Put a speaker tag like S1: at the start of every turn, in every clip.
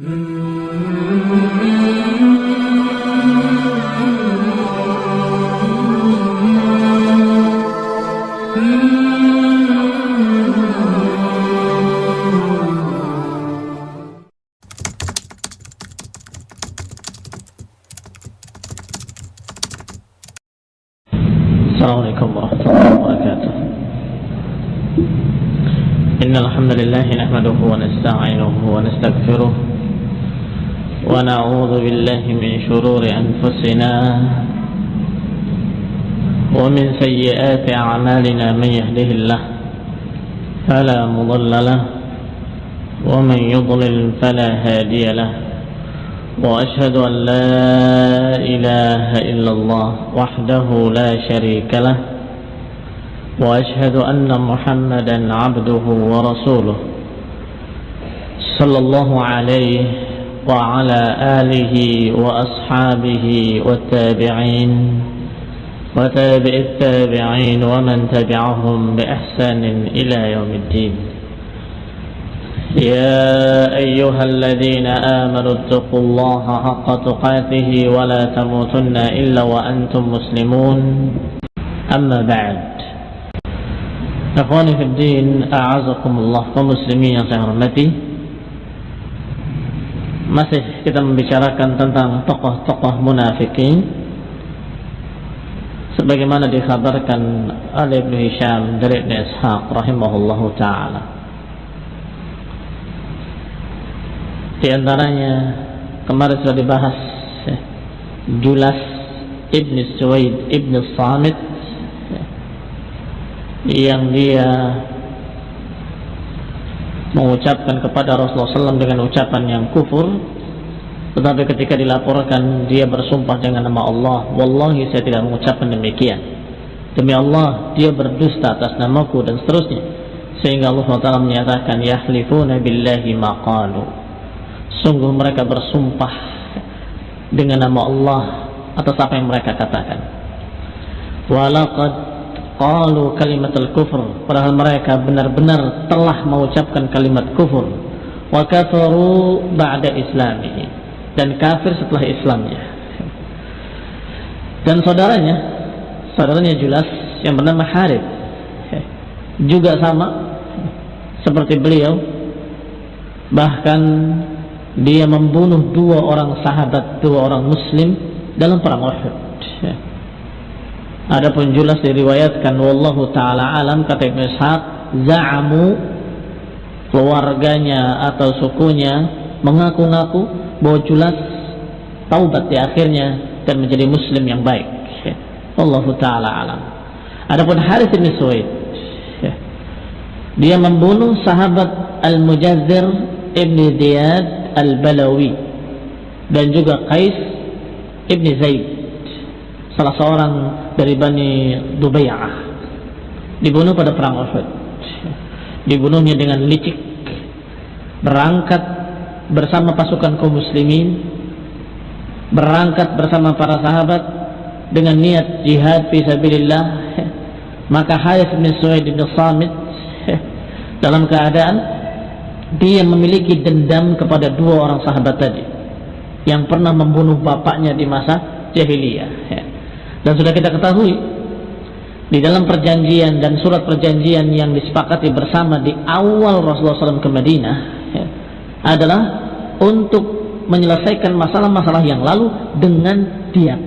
S1: Mm-hmm. شرور أنفسنا ومن سيئات أعمالنا من يهده الله فلا مضل له ومن يضلل فلا هادي له وأشهد أن لا إله إلا الله وحده لا شريك له وأشهد أن محمدا عبده ورسوله صلى الله عليه وعلى آله وأصحابه والتابعين وتابع التابعين ومن تبعهم بإحسان إلى يوم الدين يا أيها الذين آمنوا اتقوا الله حق تقاته ولا تموتن إلا وأنتم مسلمون أما بعد Ikhwani fi din, a'azakumullah kaum muslimin yang saya hormati. Masih kita membicarakan tentang tokoh-tokoh munafikin sebagaimana dikhabarkan oleh Ibnu Hisham dari Ibnu Ishaq rahimahullahu taala. Di antaranya kemarin sudah dibahas Julas Ibn Suwaid Ibn Samit ya, yang dia mengucapkan kepada Rasulullah SAW dengan ucapan yang kufur tetapi ketika dilaporkan dia bersumpah dengan nama Allah Wallahi saya tidak mengucapkan demikian. Demi Allah dia berdusta atas namaku dan seterusnya. Sehingga Allah SWT menyatakan yahlifuna billahi maqalu sungguh mereka bersumpah dengan nama Allah atas apa yang mereka katakan. Walaqad qalu kalimatul kufur. Padahal mereka benar-benar telah mengucapkan kalimat kufur. Wa kafaru ba'da islamihi dan kafir setelah Islamnya. Dan saudaranya saudaranya jelas yang bernama Harith. Juga sama seperti beliau. Bahkan dia membunuh dua orang sahabat, dua orang muslim dalam perang Uhud. Adapun jelas diriwayatkan wallahu taala alam kata Ibnu Ishaq za'amu keluarganya atau sukunya mengaku-ngaku bahwa jelas taubat di akhirnya dan menjadi muslim yang baik. Wallahu taala alam. Adapun Harith bin Suwaid dia membunuh sahabat Al-Mujazzir Ibn Ziyad Al-Balawi dan juga Qais Ibn Zaid salah seorang dari Bani Dubay'ah dibunuh pada perang Uhud. Dibunuhnya dengan licik. Berangkat bersama pasukan kaum muslimin. Berangkat bersama para sahabat dengan niat jihad fisabilillah maka Harith bin Suwaid bin Samit dalam keadaan dia memiliki dendam kepada dua orang sahabat tadi yang pernah membunuh bapaknya di masa jahiliyah. ya. Dan sudah kita ketahui di dalam perjanjian dan surat perjanjian yang disepakati bersama di awal Rasulullah SAW ke Madinah ya, adalah untuk menyelesaikan masalah-masalah yang lalu dengan diam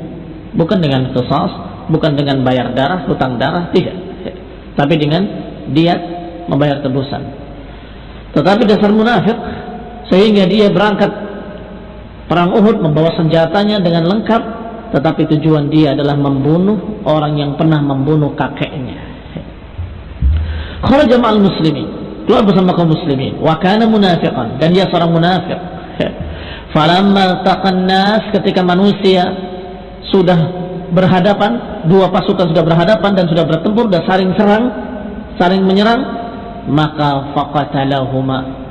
S1: bukan dengan kesas bukan dengan bayar darah, hutang darah, tidak ya. tapi dengan diat membayar tebusan tetapi dasar munafik sehingga dia berangkat perang Uhud membawa senjatanya dengan lengkap tetapi tujuan dia adalah membunuh orang yang pernah membunuh kakeknya. Kharaja ma'al muslimin. Keluar bersama kaum muslimin. Wa kana munafiqan. Dan dia seorang munafik falamma taqan nas ketika manusia sudah berhadapan dua pasukan sudah berhadapan dan sudah bertempur dan saling serang saling menyerang maka faqatalahuma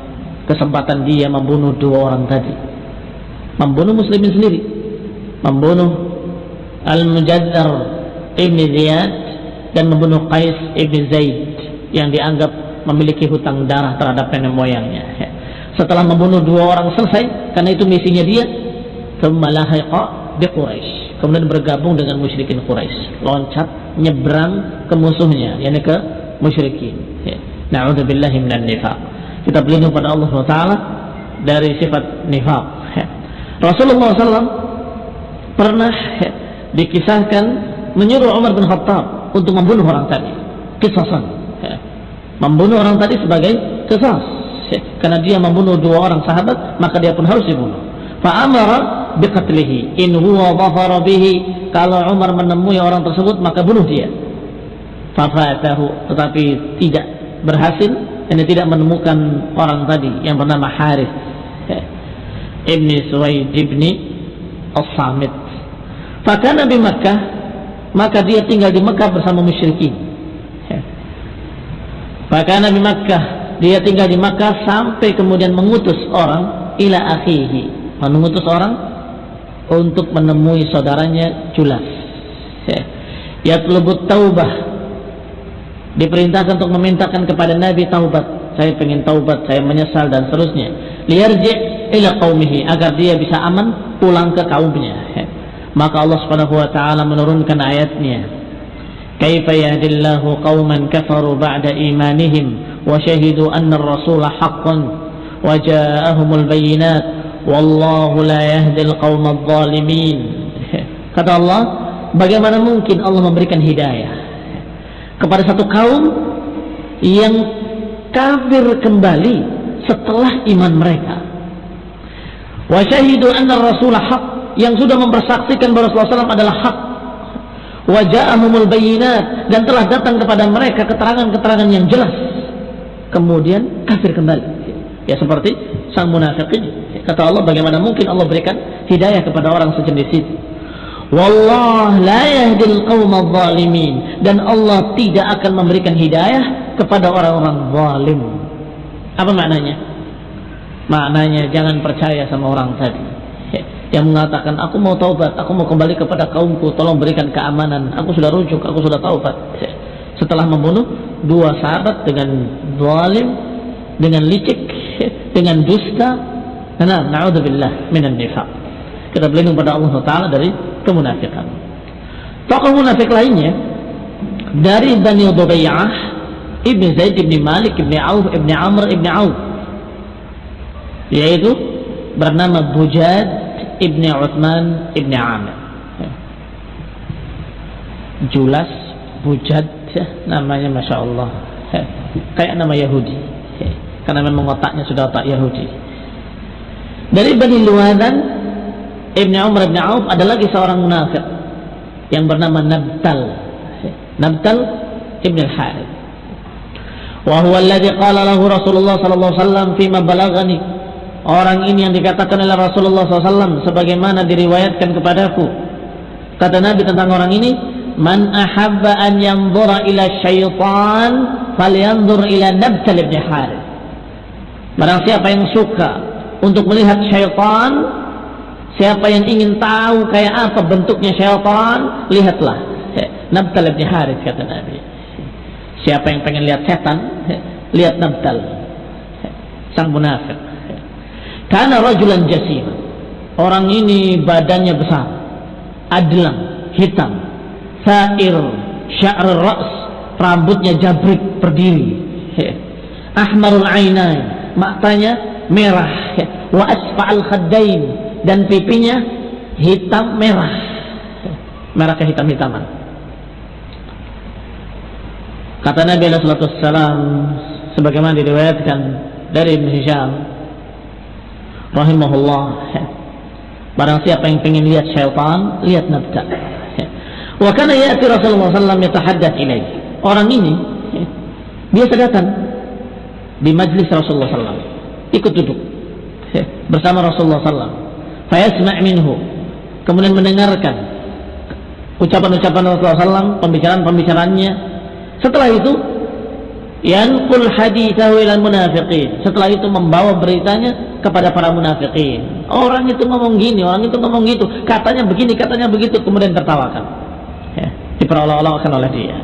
S1: kesempatan dia membunuh dua orang tadi. Membunuh muslimin sendiri. Membunuh Al-Mujaddar Ibn Ziyad dan membunuh Qais Ibn Zaid yang dianggap memiliki hutang darah terhadap nenek moyangnya. Setelah membunuh dua orang selesai karena itu misinya dia kemudian bergabung dengan musyrikin Quraisy loncat nyebrang ke musuhnya yakni ke musyrikin. Na'udzubillahi minan nifaq. Kita berlindung pada Allah SWT dari sifat nifaq. Rasulullah SAW pernah dikisahkan menyuruh Umar bin Khattab untuk membunuh orang tadi. Kisasan. Ya. membunuh orang tadi sebagai kisas. Ya. karena dia membunuh dua orang sahabat maka dia pun harus dibunuh. Fa'amara biqatlihi. In huwa dhafara bihi. Kalau Umar menemui orang tersebut maka bunuh dia. Fafatahu tetapi tidak berhasil. Dan tidak menemukan orang tadi yang bernama Harith. Ya. ibni Suwaid ibni As-Samit maka Nabi Makkah maka dia tinggal di Makkah bersama musyrikin maka. Nabi Makkah dia tinggal di Makkah sampai kemudian mengutus orang ila akhihi mengutus orang untuk menemui saudaranya Julas. Ya telebut taubah. Diperintahkan untuk memintakan kepada Nabi taubat. Saya ingin taubat, saya menyesal dan seterusnya. Liyarji ila qaumihi agar dia bisa aman pulang ke kaumnya. Maka Allah Subhanahu wa taala menurunkan ayatnya. Kaifa yahdillahu qauman kafaru ba'da imanihim wa syahidu anna ar-rasula haqqan wa ja'ahumul bayyinat Wallahu la yahdil qawmad zalimin. Kata Allah, bagaimana mungkin Allah memberikan hidayah kepada satu kaum yang kafir kembali setelah iman mereka. Wa syahidu anna rasulah haq yang sudah mempersaksikan bahwa Rasulullah SAW adalah hak. Wa ja'ahumul bayinat dan telah datang kepada mereka keterangan-keterangan yang jelas. Kemudian kafir kembali. Ya seperti sang munafik ini. Kata Allah, bagaimana mungkin Allah berikan hidayah kepada orang sejenis itu? Wallah la yahdil qawma zalimin dan Allah tidak akan memberikan hidayah kepada orang-orang zalim. Apa maknanya? Maknanya jangan percaya sama orang tadi yang mengatakan aku mau taubat, aku mau kembali kepada kaumku, tolong berikan keamanan. Aku sudah rujuk, aku sudah taubat. Setelah membunuh dua sahabat dengan zalim, dengan licik, dengan dusta, Nah, na'udzubillah minan nifaq. Kita berlindung pada Allah Taala dari kemunafikan. Tokoh munafik lainnya dari Bani Dubaiyah Ibn Zaid Ibn Malik Ibn Auf Ibn Amr Ibn Auf yaitu bernama Bujad Ibn Uthman Ibn Amir. Julas Bujad namanya Masya Allah. Kayak nama Yahudi. Karena memang otaknya sudah otak Yahudi. Dari Bani Luwadan Ibn Umar Ibn Auf ada lagi seorang munafik yang bernama Nabtal. Nabtal Ibn Al-Harith. Wa huwa alladhi qala lahu Rasulullah sallallahu fima balagani. Orang ini yang dikatakan oleh Rasulullah SAW sebagaimana diriwayatkan kepadaku. Kata Nabi tentang orang ini, Man ahabba an yanzura ila syaitan falyanzur ila Nabtal ibn Harith. Barang siapa yang suka untuk melihat syaitan siapa yang ingin tahu kayak apa bentuknya syaitan lihatlah Nabtal bin Harith kata Nabi siapa yang pengen lihat setan lihat Nabtal sang munafik karena rajulan jasim orang ini badannya besar adlang hitam sair sya'r ras rambutnya jabrik berdiri. Ahmarul ainain matanya merah. Wa asfa'al khaddain dan pipinya hitam merah. Merah kehitam-hitaman kata Nabi Alaihi Wasallam sebagaimana diriwayatkan dari Ibn Hisham rahimahullah barang siapa yang ingin lihat syaitan lihat nabta wa kana ya'ti Rasulullah sallallahu yatahaddath ilaih orang ini biasa datang di majlis Rasulullah sallallahu ikut duduk bersama Rasulullah SAW. Fayasma' minhu. Kemudian mendengarkan ucapan-ucapan Rasulullah SAW, pembicaraan-pembicaraannya. Setelah itu, yanqul hadithahu ilal munafiqin. Setelah itu membawa beritanya kepada para munafiqin. Orang itu ngomong gini, orang itu ngomong gitu. Katanya begini, katanya begitu. Kemudian tertawakan. Ya, diperolok-olokkan oleh dia.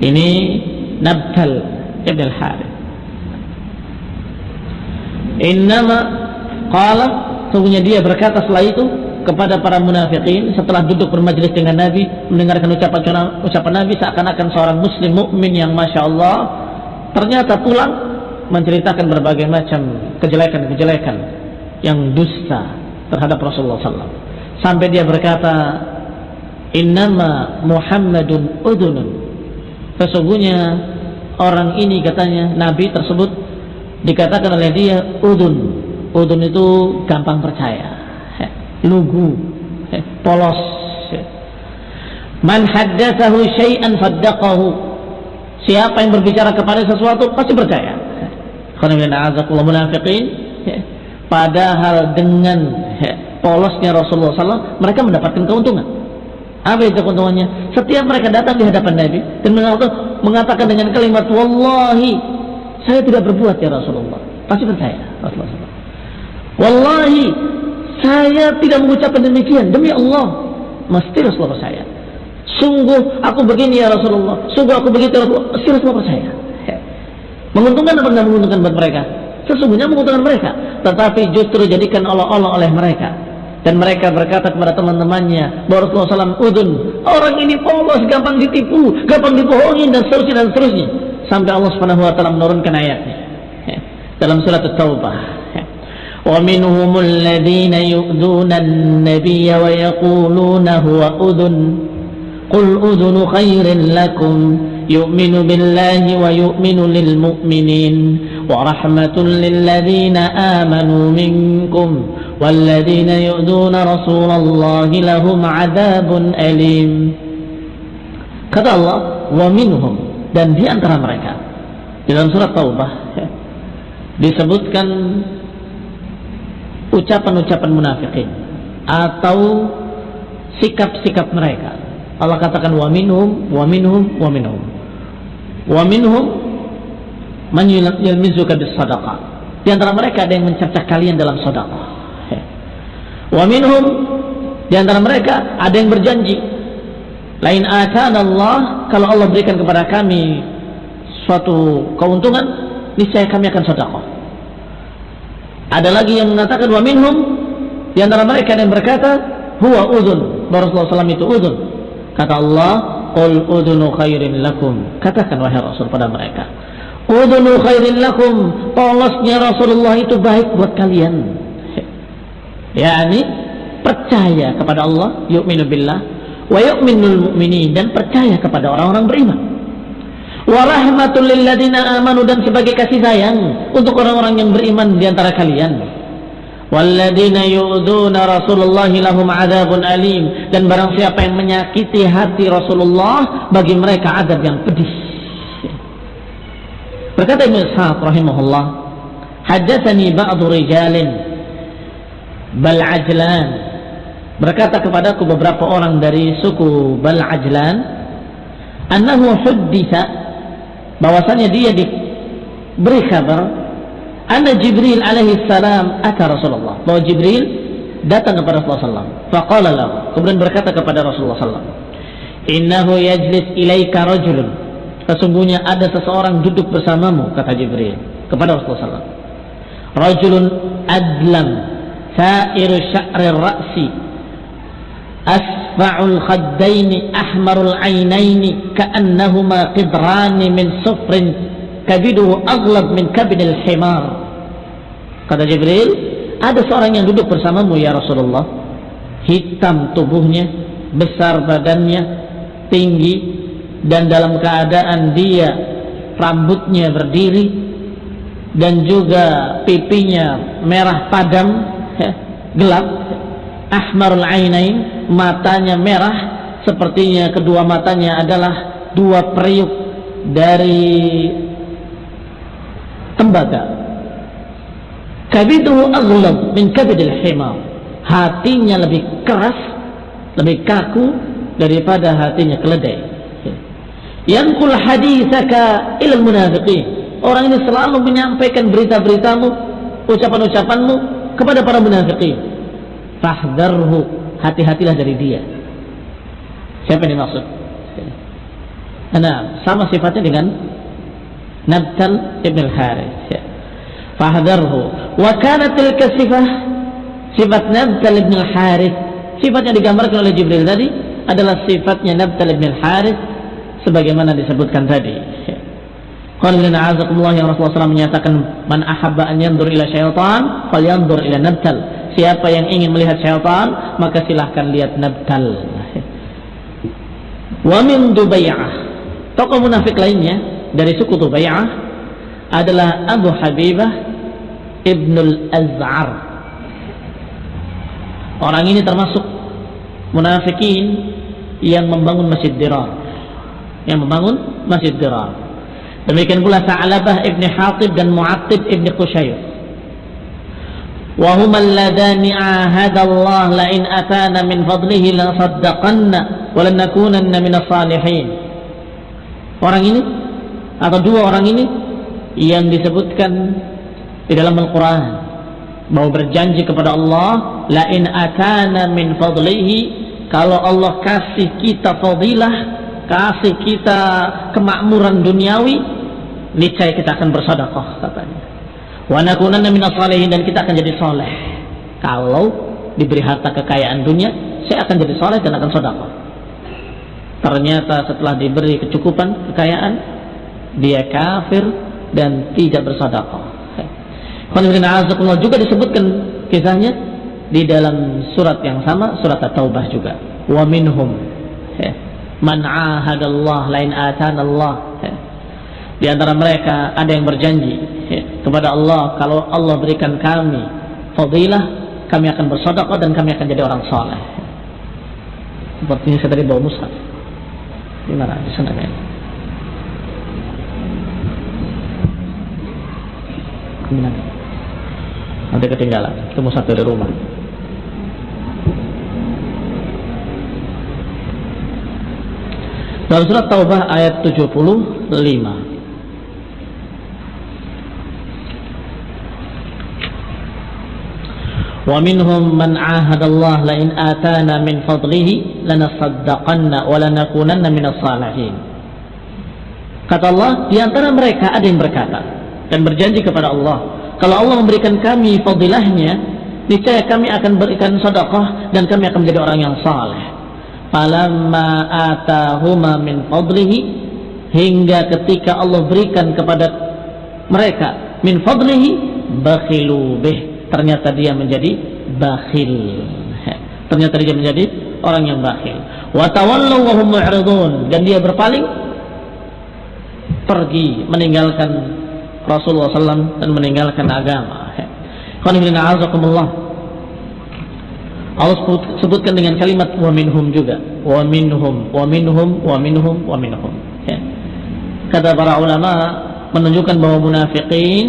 S1: Ini Nabtal Ibn al-Harith Innama qala sungguhnya dia berkata setelah itu kepada para munafikin setelah duduk bermajlis dengan Nabi mendengarkan ucapan ucapan Nabi seakan-akan seorang muslim mukmin yang masya Allah ternyata pulang menceritakan berbagai macam kejelekan-kejelekan yang dusta terhadap Rasulullah SAW sampai dia berkata innama Muhammadun udunun sesungguhnya orang ini katanya Nabi tersebut dikatakan oleh dia udun udun itu gampang percaya lugu, polos. Man haddatsahu syai'an faddaqahu. Siapa yang berbicara kepada sesuatu pasti percaya. munafiqin. Padahal dengan polosnya Rasulullah SAW, mereka mendapatkan keuntungan. Apa itu keuntungannya? Setiap mereka datang di hadapan Nabi dan mengatakan dengan kalimat Wallahi, saya tidak berbuat ya Rasulullah. Pasti percaya Rasulullah. Wallahi, saya tidak mengucapkan demikian demi Allah. Mesti Rasulullah percaya. Sungguh aku begini ya Rasulullah. Sungguh aku begitu ya Rasulullah. Mesti Rasulullah percaya. Menguntungkan apa tidak menguntungkan buat mereka? Sesungguhnya menguntungkan mereka. Tetapi justru jadikan Allah-Allah oleh mereka. Dan mereka berkata kepada teman-temannya bahwa Rasulullah SAW udun orang ini polos gampang ditipu gampang dibohongin dan seterusnya dan seterusnya sampai Allah Subhanahu Wa Taala menurunkan ayatnya dalam surat At-Taubah ومنهم الذين يؤذون النبي ويقولون هو أذن. قل أذن خير لكم. يؤمن بالله ويؤمن للمؤمنين. ورحمة للذين آمنوا منكم والذين يؤذون رسول الله لهم عذاب أليم. Allah wa minhum dan di antara mereka. Dalam surat Taubah disebutkan ucapan-ucapan munafikin atau sikap-sikap mereka. Allah katakan wa minhum wa minhum wa minhum. Wa minhum man yalmizuka bis sadaqah. Di antara mereka ada yang mencercah kalian dalam sedekah. Wa minhum di antara mereka ada yang berjanji lain akan Allah kalau Allah berikan kepada kami suatu keuntungan niscaya kami akan sedekah ada lagi yang mengatakan wa minhum di antara mereka yang berkata huwa udhun. Rasulullah SAW itu udhun. Kata Allah, "Qul udhunu khairin lakum." Katakan wahai Rasul pada mereka, "Udhunu khairin lakum." Polosnya Rasulullah itu baik buat kalian. yakni percaya kepada Allah, yu'minu billah wa yu'minul mu'minin dan percaya kepada orang-orang beriman warahmatul lilladina amanu dan sebagai kasih sayang untuk orang-orang yang beriman di antara kalian. Walladina yu'duna Rasulullah lahum adzabun alim. Dan barang siapa yang menyakiti hati Rasulullah bagi mereka adab yang pedih. Berkata Ibnu Ishaq rahimahullah haddatsani ba'du rijalin bal berkata kepadaku beberapa orang dari suku bal ajlan annahu hudditha bahwasanya dia diberi kabar anna Jibril alaihi salam ata Rasulullah. Bahwa Jibril datang kepada Rasulullah SAW faqala lahu kemudian berkata kepada Rasulullah SAW innahu yajlis ilaika rajulun. Sesungguhnya ada seseorang duduk bersamamu kata Jibril kepada Rasulullah SAW rajulun adlam sa'iru sya'ri ra'si asfa'ul khaddaini ahmarul ainaini ka'annahuma qidrani min sufrin kabiduhu aghlab min kabinil himar. Kata Jibril ada seorang yang duduk bersamamu ya Rasulullah. Hitam tubuhnya besar badannya tinggi dan dalam keadaan dia rambutnya berdiri dan juga pipinya merah padam ya, gelap ahmarul ainain matanya merah sepertinya kedua matanya adalah dua periuk dari tembaga. Kabiduhu aghlab min kabidil himar. Hatinya lebih keras lebih kaku daripada hatinya keledai. Yankul hadithaka ilal munafiqin. Orang ini selalu menyampaikan berita-beritamu ucapan-ucapanmu kepada para munafiqin fahdharhu hati-hatilah dari dia siapa yang dimaksud nah sama sifatnya dengan Nabtal ibn al-Haris ya. fahdarhu Wa tilka sifat Nabtal ibn al-Harith. Sifat yang digambarkan oleh Jibril tadi adalah sifatnya Nabtal ibn al-Harith sebagaimana disebutkan tadi. Qanilina azakumullah yang Rasulullah SAW menyatakan man ahabba an yandur ila syaitan yandur ila nabtal. Siapa yang ingin melihat syaitan maka silahkan lihat nabtal. Wa min Dubay'ah. Tokoh munafik lainnya dari suku Dubay'ah adalah Abu Habibah Ibnul Az'ar. Orang ini termasuk munafikin yang membangun Masjid Dirar. Yang membangun Masjid Dirar. Demikian pula Sa'labah Ibn Hatib dan Mu'attib Ibn Qushayr. وهما اللذان عاهد الله لئن أتانا من فضله لنصدقن ولنكونن من الصالحين orang ini atau dua orang ini yang disebutkan di dalam Al-Quran bahwa berjanji kepada Allah lain atana min fadlihi kalau Allah kasih kita fadilah kasih kita kemakmuran duniawi niscaya kita akan bersedekah katanya dan kita akan jadi soleh. Kalau diberi harta kekayaan dunia saya akan jadi soleh dan akan sedekah. Ternyata setelah diberi kecukupan kekayaan dia kafir dan tidak bersedekah. Juga disebutkan kisahnya di dalam surat yang sama surat At-Taubah juga. Wa minhum man ahadallah lain atanallah di antara mereka ada yang berjanji kepada Allah kalau Allah berikan kami fadilah kami akan bersedekah dan kami akan jadi orang soleh sepertinya saya tadi bawa mushaf di mana? Di sana kan nanti ketinggalan. Itu mushaf dari rumah. Dalam surat Taubah ayat 75 ومنهم من عاهد الله لئن آتانا من فضله لنصدقن ولنكونن من الصالحين kata Allah di antara mereka ada yang berkata dan berjanji kepada Allah kalau Allah memberikan kami fadilahnya niscaya kami akan berikan sedekah dan kami akan menjadi orang yang saleh falamma atahuma min fadlihi hingga ketika Allah berikan kepada mereka min fadlihi bakhilu bih ternyata dia menjadi bakhil. Ternyata dia menjadi orang yang bakhil. Dan dia berpaling pergi meninggalkan Rasulullah SAW dan meninggalkan agama. Allah sebutkan dengan kalimat wa minhum juga. Wa minhum wa minhum wa minhum wa minhum kata para ulama menunjukkan bahwa munafikin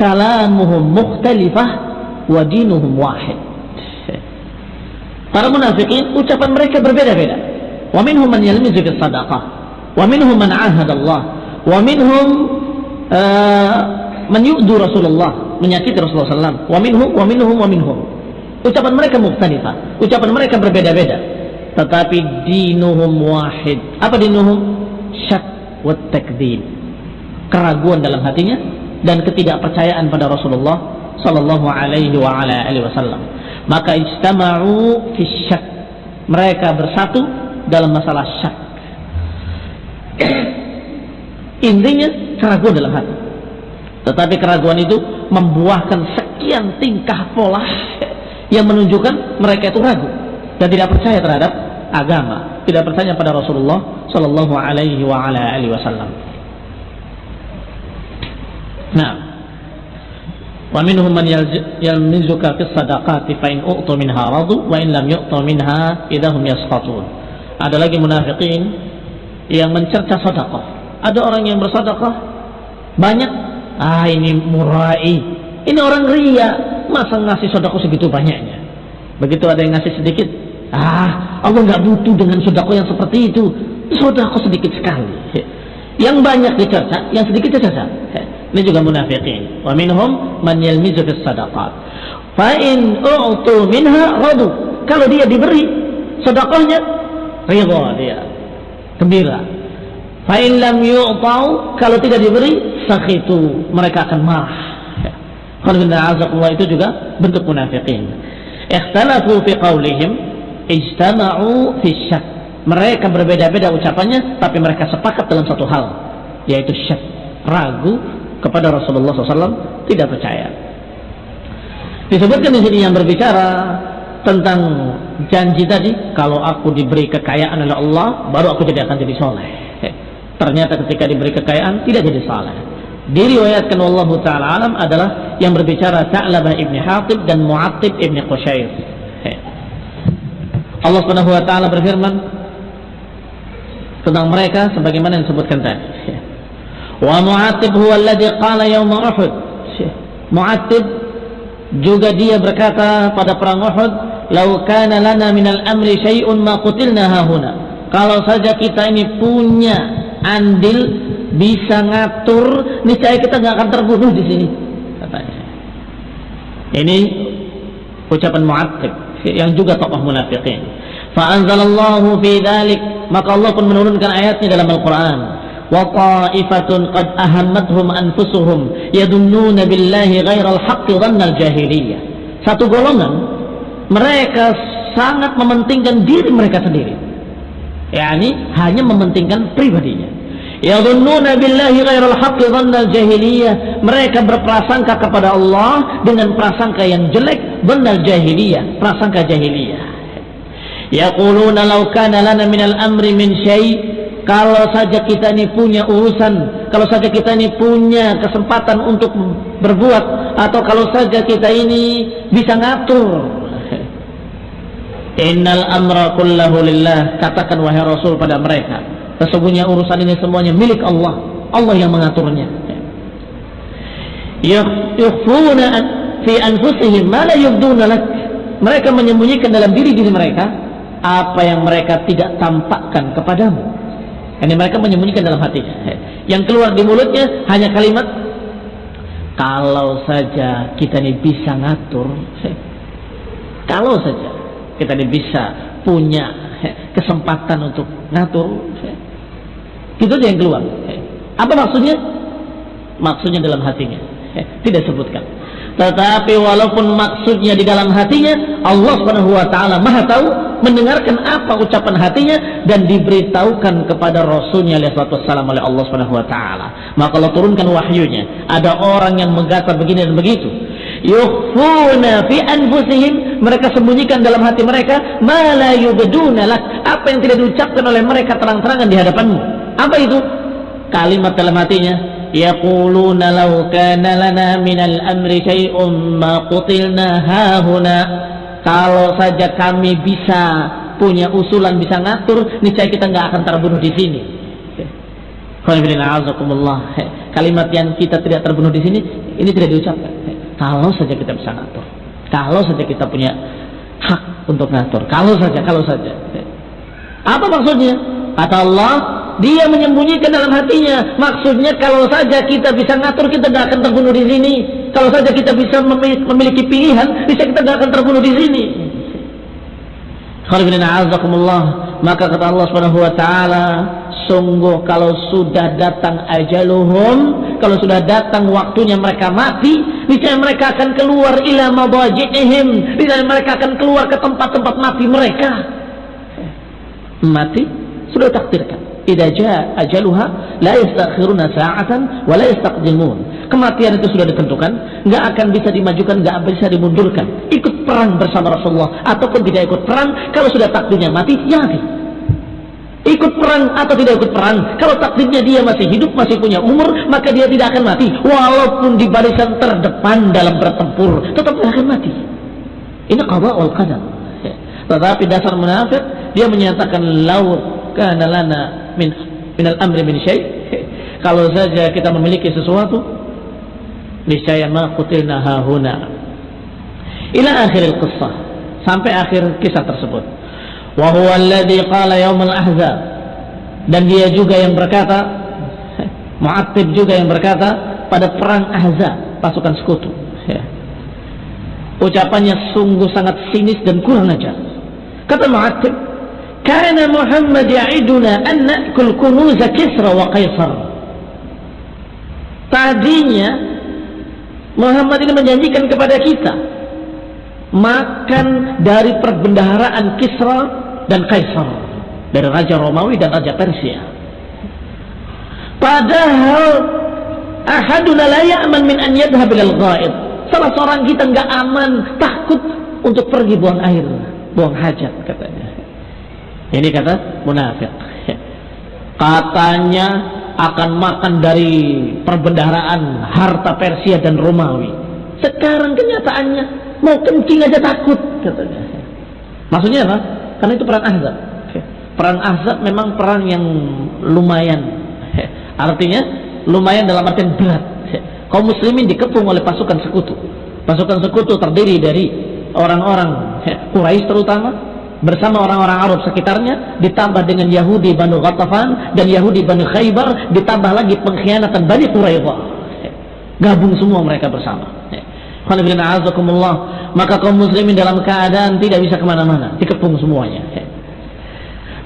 S1: kalamuhum mukhtalifah wa dinuhum wahid. Para munafikin ucapan mereka berbeda-beda. Wa minhum man yalmizu bis sadaqah, wa minhum man ahada Allah, wa minhum uh, man yu'du Rasulullah, menyakiti Rasulullah sallallahu wa minhum wa minhum wa minhum. Ucapan mereka mukhtalifah, ucapan mereka berbeda-beda. Tetapi dinuhum wahid. Apa dinuhum? Syak wa takdzib. Keraguan dalam hatinya dan ketidakpercayaan pada Rasulullah sallallahu alaihi wa ala alihi wasallam. Maka ijtama'u fi syak. Mereka bersatu dalam masalah syak. Intinya keraguan dalam hati. Tetapi keraguan itu membuahkan sekian tingkah pola yang menunjukkan mereka itu ragu dan tidak percaya terhadap agama, tidak percaya pada Rasulullah sallallahu alaihi wa ala alihi wasallam. Nah, wa minhum man yalmizuka fi sadaqati fa in u'tu minha radu wa in lam yu'tu minha idahum yasqatun. Ada lagi munafikin yang mencerca sedekah. Ada orang yang bersedekah banyak, ah ini murai. Ini orang ria, masa ngasih sedekah segitu banyaknya. Begitu ada yang ngasih sedikit, ah Allah nggak butuh dengan sedekah yang seperti itu. Sedekah sedikit sekali. Yang banyak dicerca, yang sedikit dicerca. Ini juga munafiqin. Wa minhum man yalmizu fis sadaqat. Fa in u'tu minha radu. Kalau dia diberi sedekahnya, ridha dia. Gembira. Fa in lam yu'tau, kalau tidak diberi, sakhitu. Mereka akan marah. itu juga bentuk munafikin. Ikhtalafu fi qawlihim ijtama'u fi syak. Mereka berbeda-beda ucapannya tapi mereka sepakat dalam satu hal yaitu syak, ragu kepada Rasulullah SAW tidak percaya. Disebutkan di sini yang berbicara tentang janji tadi, kalau aku diberi kekayaan oleh Allah, baru aku jadi akan jadi soleh. Ternyata ketika diberi kekayaan tidak jadi soleh. Diriwayatkan Allah Taala alam adalah yang berbicara Ta'labah ibni Hatib dan Mu'attib ibni Qushair. Allah Subhanahu wa taala berfirman tentang mereka sebagaimana yang disebutkan tadi. Wa Mu'attib huwa alladhi qala yawma Uhud. Mu'attib juga dia berkata pada perang Uhud, "Lau kana lana minal amri syai'un ma qutilna hahuna." Kalau saja kita ini punya andil bisa ngatur, niscaya kita nggak akan terbunuh di sini. Katanya. Ini ucapan Mu'attib yang juga tokoh munafikin. Fa'anzalallahu fi dhalik maka Allah pun menurunkan ayatnya dalam Al-Quran. Ta'ifatun qad ahammathum anfusuhum yadunnuna billahi ghairal haqqi dhannal jahiliyah. Satu golongan mereka sangat mementingkan diri mereka sendiri. yakni hanya mementingkan pribadinya Yadhunnuna billahi ghairal haqqi dhannal jahiliyah. Mereka berprasangka kepada Allah dengan prasangka yang jelek, dhannal jahiliyah, prasangka jahiliyah. Yaquluna law kana lana minal amri min syai' kalau saja kita ini punya urusan, kalau saja kita ini punya kesempatan untuk berbuat atau kalau saja kita ini bisa ngatur. Innal amra kullahu lillah, katakan wahai Rasul pada mereka Sesungguhnya urusan ini semuanya milik Allah. Allah yang mengaturnya. Yukhfuna fi anfusihim ma la yubduna lak. Mereka menyembunyikan dalam diri diri mereka apa yang mereka tidak tampakkan kepadamu. Ini mereka menyembunyikan dalam hatinya. Yang keluar di mulutnya hanya kalimat kalau saja kita ini bisa ngatur, kalau saja kita ini bisa punya kesempatan untuk ngatur, itu aja yang keluar. Apa maksudnya? Maksudnya dalam hatinya. Tidak sebutkan. Tetapi walaupun maksudnya di dalam hatinya, Allah Subhanahu wa taala Maha tahu, mendengarkan apa ucapan hatinya dan diberitahukan kepada Rasulnya wasallam oleh Allah Subhanahu wa taala. Maka Allah turunkan wahyunya. Ada orang yang menggatar begini dan begitu. Yukhfuna fi anfusihim, mereka sembunyikan dalam hati mereka ma la yubduna apa yang tidak diucapkan oleh mereka terang-terangan di hadapanmu. Apa itu? Kalimat dalam hatinya, yaquluna law kana lana minal amri syai'un ma qutilna hahuna. Kalau saja kami bisa punya usulan bisa ngatur, niscaya kita nggak akan terbunuh di sini. Kalimat yang kita tidak terbunuh di sini, ini tidak diucapkan. Kalau saja kita bisa ngatur, kalau saja kita punya hak untuk ngatur, kalau saja, kalau saja. Apa maksudnya? Kata Allah, dia menyembunyikan dalam hatinya. Maksudnya kalau saja kita bisa ngatur, kita tidak akan terbunuh di sini. Kalau saja kita bisa memiliki pilihan, bisa kita tidak akan terbunuh di sini. Maka kata Allah Subhanahu wa taala, sungguh kalau sudah datang ajaluhum, kalau sudah datang waktunya mereka mati, niscaya mereka akan keluar ila mabajihim, niscaya mereka akan keluar ke tempat-tempat mati mereka. Mati sudah takdirkan idza jaa ajaluha la yastakhiruna sa'atan wa la yastaqdimun. Kematian itu sudah ditentukan, nggak akan bisa dimajukan, nggak bisa dimundurkan. Ikut perang bersama Rasulullah ataupun tidak ikut perang, kalau sudah takdirnya mati, ya mati. Ikut perang atau tidak ikut perang, kalau takdirnya dia masih hidup, masih punya umur, maka dia tidak akan mati. Walaupun di barisan terdepan dalam bertempur, tetap tidak akan mati. Ini qada wal qadar. Tetapi dasar munafik dia menyatakan laut kana lana min minal amri min syai. Kalau saja kita memiliki sesuatu niscaya ma qutilna hahuna ila akhir al-qissah sampai akhir kisah tersebut. Wa huwa alladhi qala yaum al-ahzab dan dia juga yang berkata Mu'attib juga yang berkata pada perang Ahzab pasukan sekutu. Ya. ucapannya sungguh sangat sinis dan kurang ajar. Kata Mu'attib Kana Muhammad ya'iduna an na'kul Kisra wa Tadinya Muhammad ini menjanjikan kepada kita makan dari perbendaharaan Kisra dan Kaisar dari Raja Romawi dan Raja Persia. Padahal ahaduna la ya'man min an yadhhab ila ghaib Salah seorang kita nggak aman, takut untuk pergi buang air, buang hajat katanya. Ini kata munafik. Katanya akan makan dari perbendaharaan harta Persia dan Romawi. Sekarang kenyataannya mau kencing aja takut katanya. Maksudnya apa? Karena itu perang Ahzab. Perang Ahzab memang perang yang lumayan. Artinya lumayan dalam artian berat. Kaum muslimin dikepung oleh pasukan sekutu. Pasukan sekutu terdiri dari orang-orang Quraisy terutama bersama orang-orang Arab sekitarnya ditambah dengan Yahudi Banu Ghatafan dan Yahudi Banu Khaybar ditambah lagi pengkhianatan Bani Quraidah. Gabung semua mereka bersama. Maka kaum muslimin dalam keadaan tidak bisa ke mana-mana, dikepung semuanya.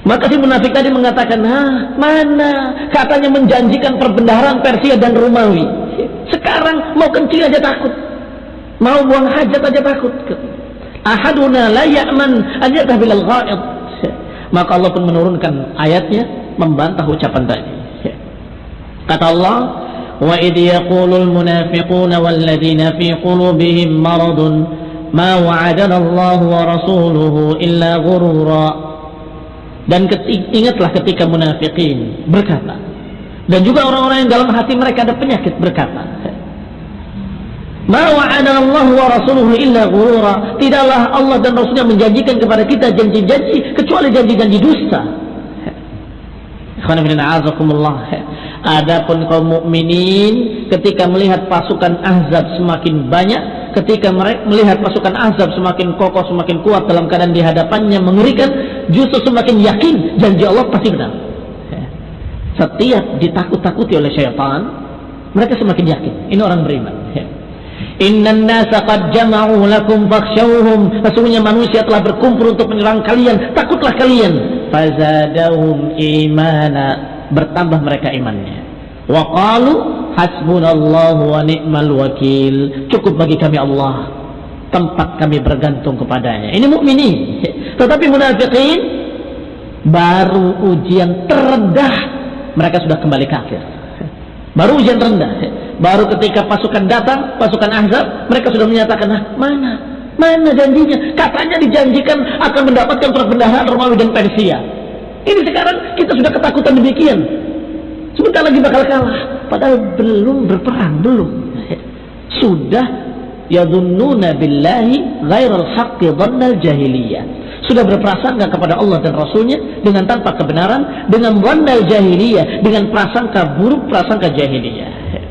S1: Maka si munafik tadi mengatakan, Hah, mana katanya menjanjikan perbendaharaan Persia dan Romawi. Sekarang mau kencing aja takut. Mau buang hajat aja takut. Ahaduna la ya'man an yadhhabil ghaid. Maka Allah pun menurunkan ayatnya membantah ucapan tadi. Kata Allah, "Wa idh yaqulul munafiquna walladzina fi qulubihim maradun ma wa'adana Allah wa rasuluhu illa ghurura." Dan ketika, ingatlah ketika munafikin berkata. Dan juga orang-orang yang dalam hati mereka ada penyakit berkata. Wa'adana Allah wa illa ghurura. Tidaklah Allah dan Rasulnya menjanjikan kepada kita janji-janji kecuali janji-janji dusta. Adapun kaum mukminin ketika melihat pasukan Ahzab semakin banyak, ketika mereka melihat pasukan Ahzab semakin kokoh, semakin kuat dalam keadaan di hadapannya mengerikan, justru semakin yakin janji Allah pasti benar. Setiap ditakut-takuti oleh syaitan, mereka semakin yakin. Ini orang beriman. Inna nasa qad jama'u lakum fakhshawhum. Sesungguhnya manusia telah berkumpul untuk menyerang kalian. Takutlah kalian. Fazadahum imana. Bertambah mereka imannya. Wa qalu hasbunallahu wa ni'mal wakil. Cukup bagi kami Allah tempat kami bergantung kepadanya. Ini mukminin. Tetapi munafikin baru ujian terendah mereka sudah kembali kafir. Baru ujian terendah. Baru ketika pasukan datang, pasukan Ahzab, mereka sudah menyatakan, nah, mana? Mana janjinya? Katanya dijanjikan akan mendapatkan perbendaharaan Romawi dan Persia. Ini sekarang kita sudah ketakutan demikian. Sebentar lagi bakal kalah. Padahal belum berperang, belum. Sudah yadhunnuna billahi ghairal haqqi dhannal jahiliyah sudah berprasangka kepada Allah dan Rasulnya dengan tanpa kebenaran dengan dhannal jahiliyah dengan prasangka buruk prasangka jahiliyah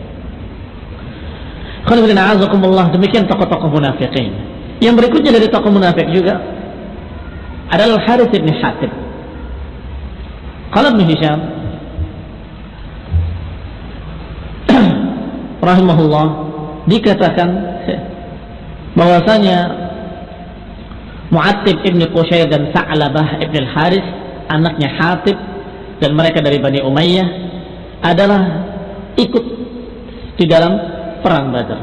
S1: demikian tokoh-tokoh munafikin yang berikutnya dari tokoh munafik juga adalah Harith bin Hatib. Kalau Hisham. Rahimahullah dikatakan bahwasanya Mu'attib ibn Qushair dan Sa'labah ibn al-Haris anaknya Hatib dan mereka dari Bani Umayyah adalah ikut di dalam perang Badar.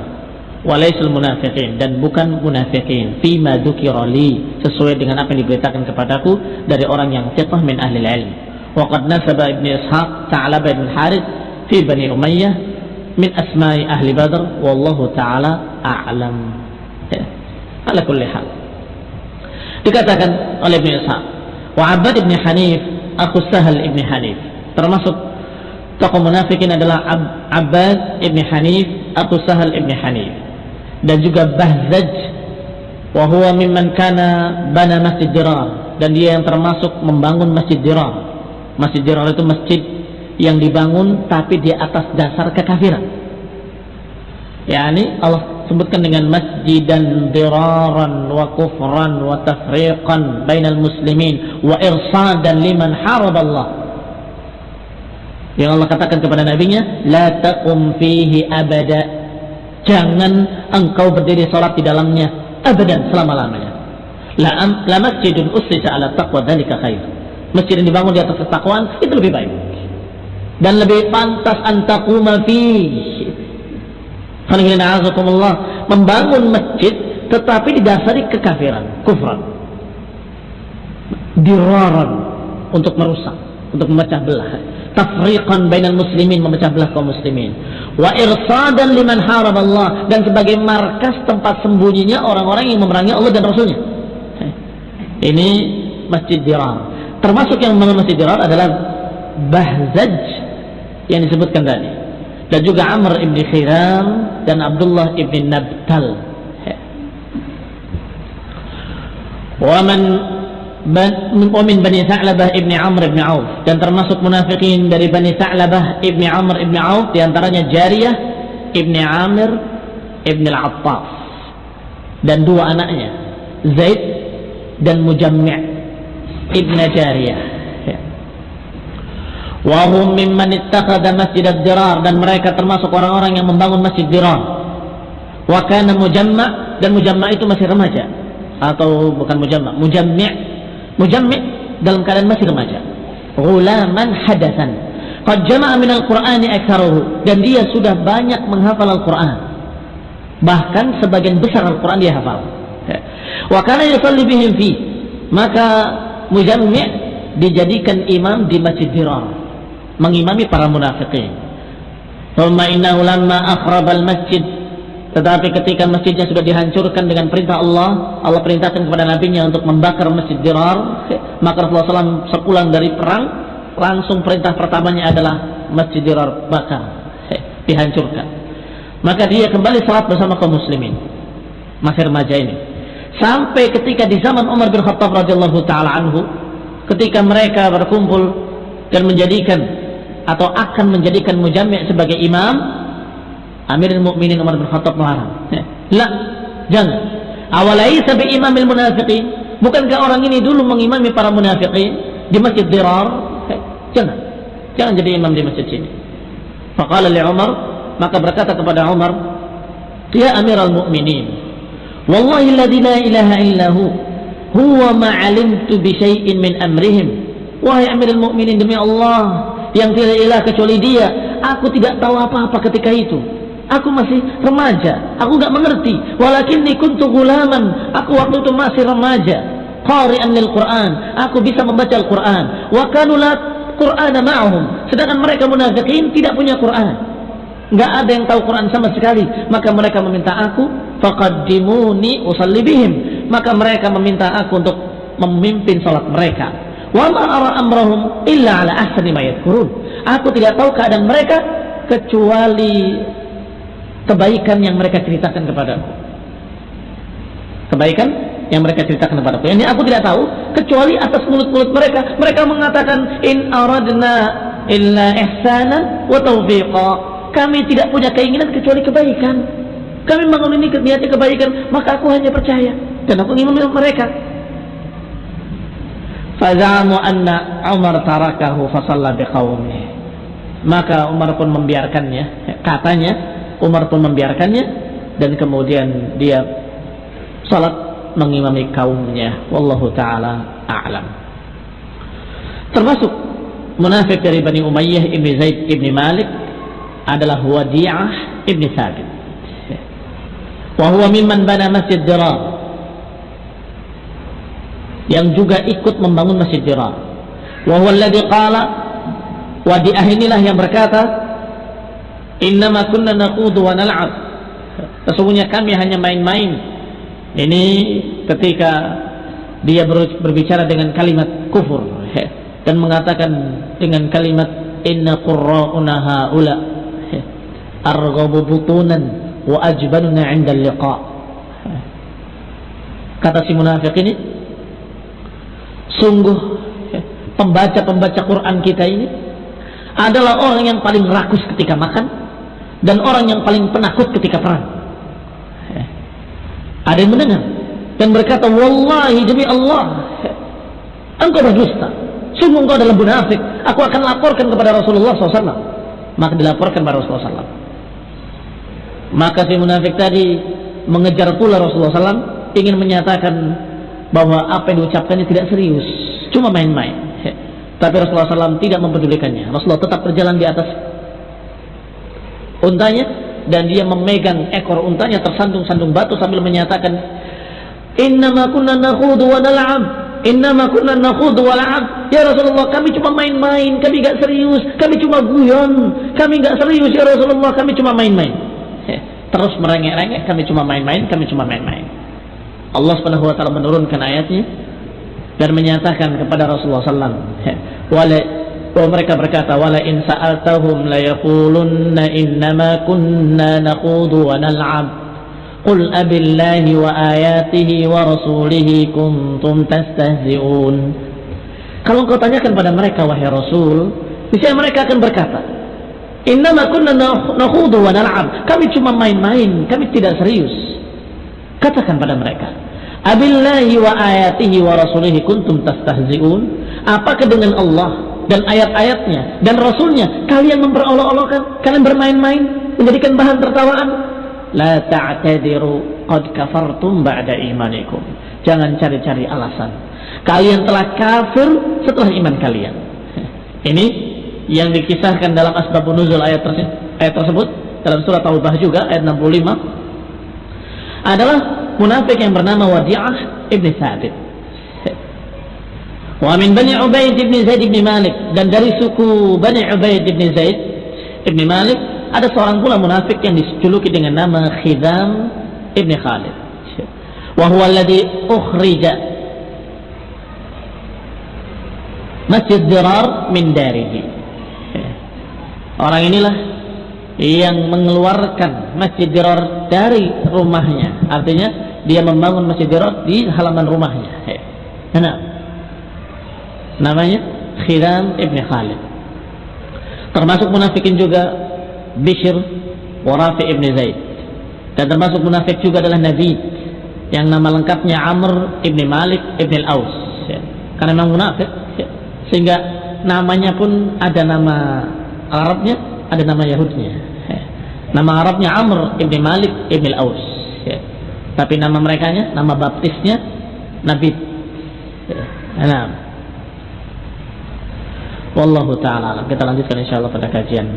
S1: Walaisul munafiqin dan bukan munafiqin. Fima dzukira li sesuai dengan apa yang diberitakan kepadaku dari orang yang thiqah min ahli ilm wa qad nasaba ibn Ishaq Sa'labah ibn al-Haris fi Bani Umayyah min asma'i ahli Badr wallahu taala a'lam. Ya. ala kulli hal. Dikatakan oleh Ibn Ishaq wa Abad Ibn Hanif aku Sahal Ibn Hanif. Termasuk tokoh munafikin adalah Ab Abbas Ibn Hanif aku Sahal Ibn Hanif. Dan juga Bahzaj. Wa huwa mimman kana bana masjid dirar dan dia yang termasuk membangun masjid dirar masjid dirar itu masjid yang dibangun tapi di atas dasar kekafiran. Yakni Allah sebutkan dengan masjidan diraran wa kufran wa tafriqan bainal muslimin wa irsadan liman harab Allah yang Allah katakan kepada nabinya la taqum fihi abada. Jangan engkau berdiri salat di dalamnya abadan selama-lamanya. La, la masjidun ussisa ala taqwa dzalika khair. Masjid yang dibangun di atas ketakwaan itu lebih baik. Dan lebih pantas antaquma fihi. Membangun masjid tetapi didasari kekafiran, kufran. Diraran untuk merusak, untuk memecah belah. Tafriqan bainal muslimin, memecah belah kaum muslimin. Wa irsadan liman harab Allah dan sebagai markas tempat sembunyinya orang-orang yang memerangi Allah dan Rasulnya. Ini Masjid Dirar. Termasuk yang membangun Masjid Dirar adalah Bahzaj yang disebutkan tadi. Dan juga Amr ibn Khiram dan Abdullah ibn Nabtal Waman min Bani Sa'labah ibni Amr ibni Auf. Dan termasuk munafikin dari Bani Sa'labah ibni Amr ibni Auf di antaranya Jariyah ibni Amir ibni Al-Attaf. Dan dua anaknya Zaid dan Mujammi' ibni Jariyah. Ya. Wahum mimman ittakhadha masjid ad-dirar dan mereka termasuk orang-orang yang membangun masjid dirar. Wa kana mujamma' dan mujamma' itu masih remaja. Atau bukan mujamma mujammi mujammi dalam keadaan masih remaja. Ghulaman hadasan qad jama'a min al-qur'ani aktsaruhu dan dia sudah banyak menghafal Al-Qur'an. Bahkan sebagian besar Al-Qur'an dia hafal. Wa kana yusalli bihim fi. Maka mujammi dijadikan imam di Masjid Dirar. Mengimami para munafikin. Thumma innahu lamma akhrabal masjid tetapi ketika masjidnya sudah dihancurkan dengan perintah Allah, Allah perintahkan kepada nabinya untuk membakar masjid Dirar, maka Rasulullah SAW sepulang dari perang, langsung perintah pertamanya adalah masjid Dirar bakar, dihancurkan. Maka dia kembali salat bersama kaum muslimin, masih remaja ini. Sampai ketika di zaman Umar bin Khattab radhiyallahu taala anhu, ketika mereka berkumpul dan menjadikan atau akan menjadikan mujammi' sebagai imam, Amirul Mukminin Umar bin Khattab melarang. La, jangan. Awalai sampai imamil munafiqin. Bukankah orang ini dulu mengimami para munafiqin di Masjid Dirar? Jangan. Jangan jadi imam di masjid sini. Faqala li Umar, maka berkata kepada Umar, "Ya Amirul Mukminin, wallahi alladzi la ilaha illa hu, huwa ma 'alimtu bi syai'in min amrihim." Wahai Amirul Mukminin demi Allah, yang tidak ilah kecuali Dia, aku tidak tahu apa-apa ketika itu Aku masih remaja. Aku nggak mengerti. Walakin kuntu gulaman. Aku waktu itu masih remaja. Qari'an lil Quran. Aku bisa membaca Al-Quran. Wa kanu la Qur'ana ma'ahum. Sedangkan mereka munafikin tidak punya Quran. Nggak ada yang tahu Quran sama sekali. Maka mereka meminta aku faqaddimuni usalli bihim. Maka mereka meminta aku untuk memimpin salat mereka. Wa ma ara amrahum illa ala ahsani ma. Aku tidak tahu keadaan mereka kecuali kebaikan yang mereka ceritakan kepadaku. Kebaikan yang mereka ceritakan kepadaku. Ini aku tidak tahu kecuali atas mulut-mulut mereka. Mereka mengatakan in aradna illa ihsanan wa taufiqa. Kami tidak punya keinginan kecuali kebaikan. Kami bangun ini niatnya kebaikan, maka aku hanya percaya dan aku ingin mereka. Fazamu anna Umar tarakahu fasalla biqaumih. Maka Umar pun membiarkannya. Katanya Umar pun membiarkannya dan kemudian dia salat mengimami kaumnya. Wallahu taala a'lam. Termasuk munafik dari Bani Umayyah ibni Zaid ibni Malik adalah Wadi'ah ibni Thabit. Wa huwa mimman bana masjid Dirar. Yang juga ikut membangun masjid Dirar. Wa huwa alladhi qala Wadi'ah inilah yang berkata Innama kunna naqudu wa nal'ab. Sesungguhnya kami hanya main-main. Ini ketika dia berbicara dengan kalimat kufur dan mengatakan dengan kalimat inna qurra'una haula arghabu butunan wa ajbanuna 'inda liqa kata si munafik ini sungguh pembaca-pembaca Quran kita ini adalah orang yang paling rakus ketika makan dan orang yang paling penakut ketika perang. Eh, ada yang mendengar dan berkata, "Wallahi demi Allah, engkau berdusta. Sungguh engkau adalah munafik. Aku akan laporkan kepada Rasulullah SAW." Maka dilaporkan kepada Rasulullah SAW. Maka si munafik tadi mengejar pula Rasulullah SAW ingin menyatakan bahwa apa yang diucapkannya tidak serius, cuma main-main. Tapi Rasulullah SAW tidak mempedulikannya. Rasulullah tetap berjalan di atas untanya dan dia memegang ekor untanya tersandung-sandung batu sambil menyatakan innama kunna nakhudu wa nal'ab innama kunna nakhudu wa nal'ab ya Rasulullah kami cuma main-main kami gak serius kami cuma guyon kami gak serius ya Rasulullah kami cuma main-main. Terus merengek-rengek kami cuma main-main kami cuma main-main. Allah Subhanahu wa taala menurunkan ayatnya dan menyatakan kepada Rasulullah alaihi bahwa mereka berkata wala in sa'altahum la yaqulunna innama kunna naqudu wa nal'ab. Qul abillahi wa ayatihi wa rasulihi kuntum tastahzi'un. Kalau kau tanyakan pada mereka wahai rasul niscaya mereka akan berkata innama kunna naqudu wa nal'ab. Kami cuma main-main kami tidak serius. Katakan pada mereka abillahi wa ayatihi wa rasulihi kuntum tastahzi'un. Apakah dengan Allah dan ayat-ayatnya dan rasulnya kalian memperolok-olokkan kalian bermain-main menjadikan bahan tertawaan. La ta'tadiru qad kafartum ba'da imanikum. Jangan cari-cari alasan. Kalian telah kafir setelah iman kalian. Ini yang dikisahkan dalam asbabun nuzul ayat, tersebut, ayat tersebut. Dalam surat Taubah juga ayat 65 adalah munafik yang bernama Wadi'ah ibn Thabit Wa min Bani Ubaid bin Zaid bin Malik dan dari suku Bani Ubaid bin Zaid bin Malik ada seorang pula munafik yang dijuluki dengan nama Khidam ibn Khalid. Wa huwa alladhi ukhrija Masjid Dirar min darihi. Orang inilah yang mengeluarkan Masjid Dirar dari rumahnya. Artinya dia membangun Masjid Dirar di halaman rumahnya. Nah, namanya Khidam ibn Khalid termasuk munafikin juga Bishr Warafi ibn Zaid dan termasuk munafik juga adalah Nabi yang nama lengkapnya Amr ibn Malik ibn al-Aus ya. karena memang munafik ya. sehingga namanya pun ada nama Arabnya ada nama Yahudnya ya. nama Arabnya Amr ibn Malik ibn al-Aus ya. tapi nama mereka nama baptisnya Nabi ya. nah Wallahu taala. Kita lanjutkan insyaallah pada kajian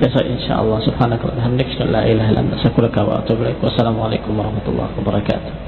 S1: besok insyaallah subhanaka wa ilaik. Wassalamualaikum warahmatullahi wabarakatuh.